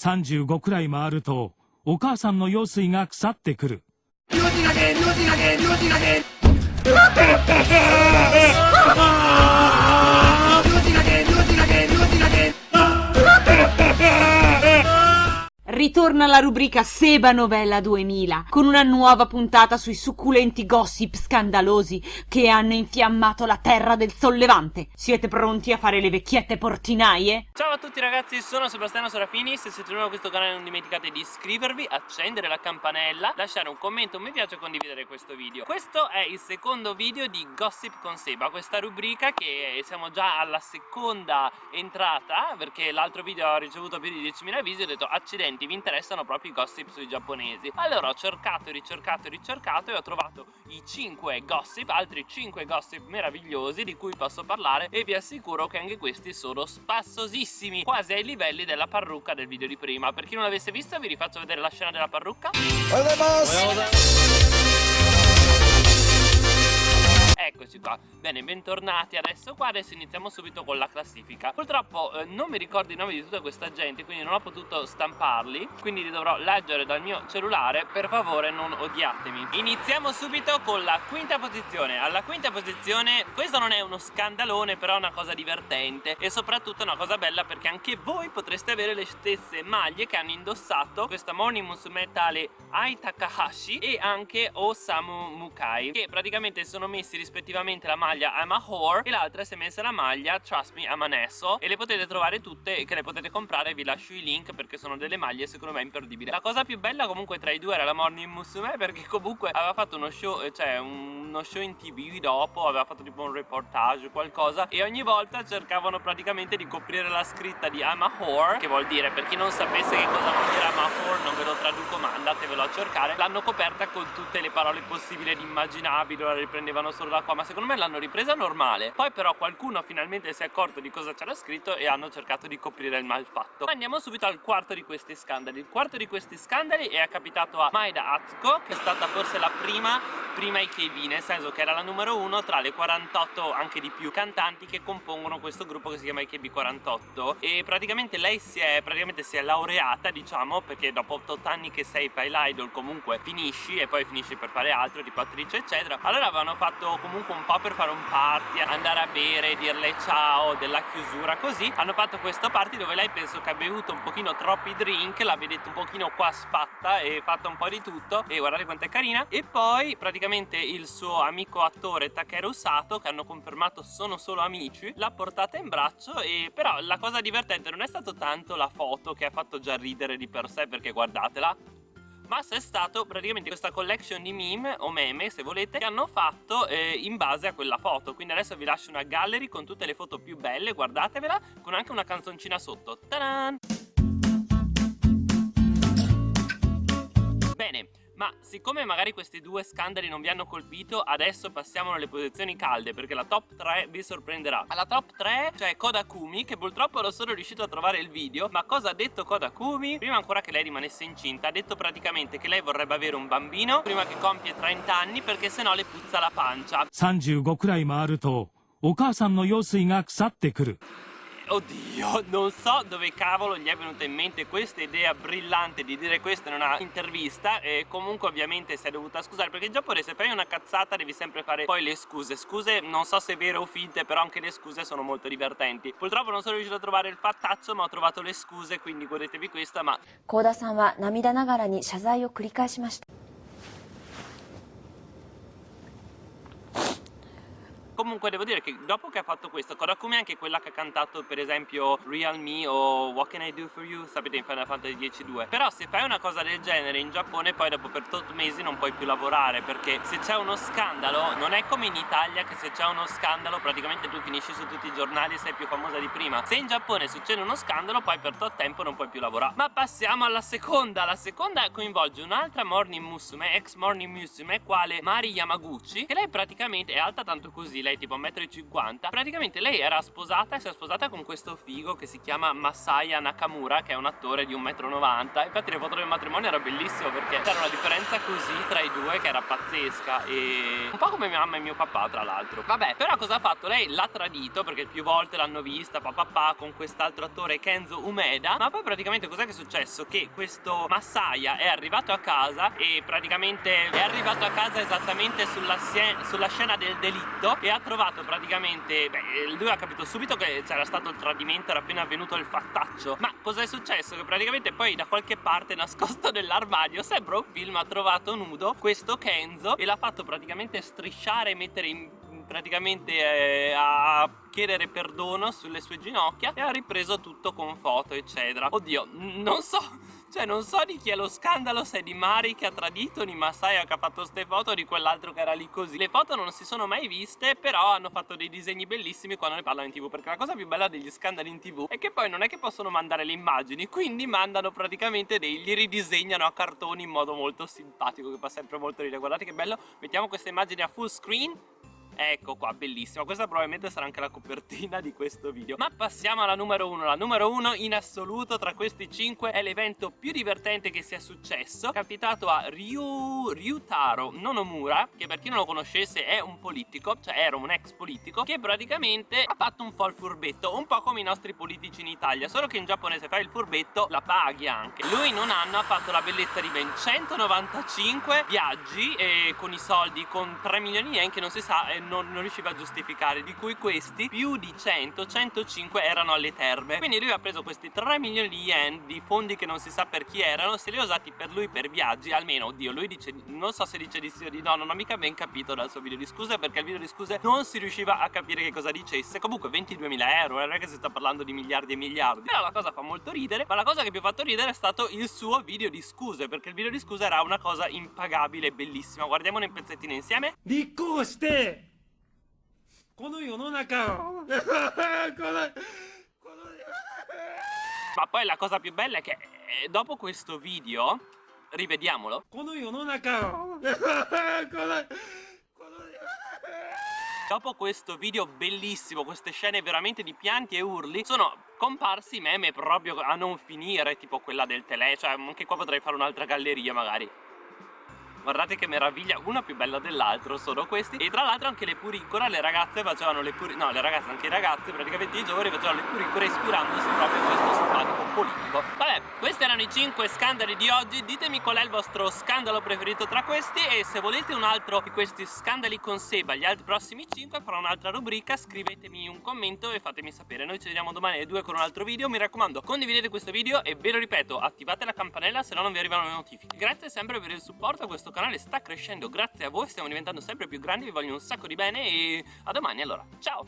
35くらい回るとお母さんの用水が腐ってくる。Ritorna la rubrica Seba Novella 2000 con una nuova puntata sui succulenti gossip scandalosi che hanno infiammato la terra del sollevante. Siete pronti a fare le vecchiette portinaie? Ciao a tutti ragazzi, sono Sebastiano Serafini, se siete nuovi a questo canale non dimenticate di iscrivervi, accendere la campanella, lasciare un commento, un mi piace e condividere questo video. Questo è il secondo video di Gossip con Seba, questa rubrica che siamo già alla seconda entrata perché l'altro video ha ricevuto più di 10.000 visi ho detto accidenti mi interessano proprio i gossip sui giapponesi. Allora ho cercato e ricercato e ricercato e ho trovato i 5 gossip altri 5 gossip meravigliosi di cui posso parlare e vi assicuro che anche questi sono spassosissimi quasi ai livelli della parrucca del video di prima. Per chi non l'avesse visto vi rifaccio vedere la scena della parrucca Eccoci qua, bene bentornati. Adesso qua, adesso iniziamo subito con la classifica. Purtroppo eh, non mi ricordo i nomi di tutta questa gente quindi non ho potuto stamparli Quindi li dovrò leggere dal mio cellulare, per favore non odiatemi. Iniziamo subito con la quinta posizione. Alla quinta posizione, questo non è uno scandalone però è una cosa divertente E soprattutto una cosa bella perché anche voi potreste avere le stesse maglie che hanno indossato Questa Morning Musume tale Ai Takahashi e anche Osamu Mukai Che praticamente sono messi rispettivamente rispettivamente la maglia I'm a whore e l'altra si è messa la maglia Trust me I'm an asso e le potete trovare tutte che le potete comprare vi lascio i link perché sono delle maglie secondo me imperdibili. La cosa più bella comunque tra i due era la Morning Musume perché comunque aveva fatto uno show eh, cioè uno show in tv dopo aveva fatto tipo un reportage qualcosa e ogni volta cercavano praticamente di coprire la scritta di I'm a whore che vuol dire per chi non sapesse che cosa vuol dire I'm a whore non ve lo traduco ma andatevelo a cercare l'hanno coperta con tutte le parole possibili ed immaginabili la riprendevano solo da qua ma secondo me l'hanno ripresa normale. Poi però qualcuno finalmente si è accorto di cosa c'era scritto e hanno cercato di coprire il malfatto. Ma andiamo subito al quarto di questi scandali. Il quarto di questi scandali è capitato a Maeda Atsuko che è stata forse la prima prima IKB nel senso che era la numero uno tra le 48 anche di più cantanti che compongono questo gruppo che si chiama IKB48 e praticamente lei si è, praticamente si è laureata diciamo perché dopo 8 anni che sei Pile Idol comunque finisci e poi finisci per fare altro tipo attrice eccetera. Allora avevano fatto comunque comunque un po' per fare un party, andare a bere, dirle ciao della chiusura così. Hanno fatto questo party dove lei penso che ha bevuto un pochino troppi drink la vedete un pochino qua sfatta e fatta un po' di tutto. E guardate quanto è carina. E poi praticamente il suo amico attore Takeru Sato che hanno confermato sono solo amici l'ha portata in braccio e però la cosa divertente non è stato tanto la foto che ha fatto già ridere di per sé perché guardatela ma se è stato praticamente questa collection di meme o meme se volete che hanno fatto eh, in base a quella foto quindi adesso vi lascio una gallery con tutte le foto più belle guardatevela con anche una canzoncina sotto Tadan! ma siccome magari questi due scandali non vi hanno colpito Adesso passiamo alle posizioni calde Perché la top 3 vi sorprenderà Alla top 3 c'è Kodakumi Che purtroppo non sono riuscito a trovare il video Ma cosa ha detto Kodakumi? Prima ancora che lei rimanesse incinta Ha detto praticamente che lei vorrebbe avere un bambino Prima che compie 30 anni Perché sennò le puzza la pancia 35くらい回るとお母さんの用水が腐ってくる Oddio, non so dove cavolo gli è venuta in mente questa idea brillante di dire questo in una intervista e comunque ovviamente si è dovuta scusare perché in Giappone se fai una cazzata devi sempre fare poi le scuse. Scuse non so se vere o finte però anche le scuse sono molto divertenti. Purtroppo non sono riuscito a trovare il fattaccio ma ho trovato le scuse quindi godetevi questa ma... Koda-san wa namida nagara ni shazai o. Comunque devo dire che dopo che ha fatto questo Kodakumi è anche quella che ha cantato per esempio Real Me o What Can I Do For You sapete in Final Fantasy X-2 Però se fai una cosa del genere in Giappone poi dopo per 8 mesi non puoi più lavorare Perché se c'è uno scandalo non è come in Italia che se c'è uno scandalo praticamente tu finisci su tutti i giornali e sei più famosa di prima. Se in Giappone succede uno scandalo poi per tot tempo non puoi più lavorare. Ma passiamo alla seconda. La seconda coinvolge un'altra Morning Musume, ex Morning Musume Quale Mari Yamaguchi Che lei praticamente è alta tanto così lei tipo 1,50 m praticamente lei era sposata e si è sposata con questo figo che si chiama Masaya Nakamura che è un attore di 1,90 m infatti le foto del matrimonio era bellissimo perché c'era una differenza così tra i due che era pazzesca e un po' come mia mamma e mio papà tra l'altro vabbè però cosa ha fatto? lei l'ha tradito perché più volte l'hanno vista papà con quest'altro attore Kenzo Umeda ma poi praticamente cos'è che è successo? che questo Masaya è arrivato a casa e praticamente è arrivato a casa esattamente sulla, sulla scena del delitto e ha trovato praticamente beh lui ha capito subito che c'era stato il tradimento era appena avvenuto il fattaccio ma cosa è successo? che praticamente poi da qualche parte nascosto nell'armadio sembra un film ha trovato nudo questo Kenzo e l'ha fatto praticamente strisciare e mettere in praticamente eh, a chiedere perdono sulle sue ginocchia e ha ripreso tutto con foto eccetera oddio non so cioè non so di chi è lo scandalo se è di Mari che ha tradito di Masaya che ha fatto queste foto di quell'altro che era lì così. Le foto non si sono mai viste però hanno fatto dei disegni bellissimi quando ne parlano in tv Perché la cosa più bella degli scandali in tv è che poi non è che possono mandare le immagini Quindi mandano praticamente dei, li ridisegnano a cartoni in modo molto simpatico che fa sempre molto ridere. Guardate che bello, mettiamo queste immagini a full screen Ecco qua, bellissima Questa probabilmente sarà anche la copertina di questo video. Ma passiamo alla numero 1 La numero 1 in assoluto tra questi 5 è l'evento più divertente che sia successo Capitato a Ryu... Ryutaro Nonomura Che per chi non lo conoscesse è un politico Cioè era un ex politico Che praticamente ha fatto un po' il furbetto Un po' come i nostri politici in Italia Solo che in Giappone se fai il furbetto la paghi anche. Lui in un anno ha fatto la bellezza di ben 195 viaggi E con i soldi con 3 milioni yen che non si sa non, non riusciva a giustificare di cui questi più di 100 105 erano alle terme. Quindi lui ha preso questi 3 milioni di yen di fondi che non si sa per chi erano se li ha usati per lui per viaggi almeno oddio lui dice non so se dice di sì o di no non ho mica ben capito dal suo video di scuse perché il video di scuse non si riusciva a capire che cosa dicesse. Comunque 22 mila euro eh, non è che si sta parlando di miliardi e miliardi. Però la cosa fa molto ridere ma la cosa che più ha fatto ridere è stato il suo video di scuse perché il video di scuse era una cosa impagabile bellissima. Guardiamone un pezzettino insieme. Di coste この世の中をこのこの Ma poi la cosa più bella è che eh, dopo questo video Rivediamolo この世の中をこの Dopo questo video bellissimo, queste scene veramente di pianti e urli Sono comparsi meme proprio a non finire Tipo quella del tele, cioè anche qua potrei fare un'altra galleria magari Guardate che meraviglia, una più bella dell'altro sono questi. E tra l'altro anche le puricore, le ragazze facevano le puricore No, le ragazze, anche i ragazzi, praticamente i giovani facevano le puricore ispirandosi proprio a questo simpatico politico. Vabbè, questi erano i 5 scandali di oggi. Ditemi qual è il vostro scandalo preferito tra questi E se volete un altro di questi scandali con Seba, gli altri prossimi 5 Farò un'altra rubrica, scrivetemi un commento e fatemi sapere. Noi ci vediamo domani alle 2 con un altro video. Mi raccomando, condividete questo video e ve lo ripeto Attivate la campanella se no non vi arrivano le notifiche. Grazie sempre per il supporto a questo questo canale sta crescendo grazie a voi, stiamo diventando sempre più grandi, vi voglio un sacco di bene e a domani allora, ciao!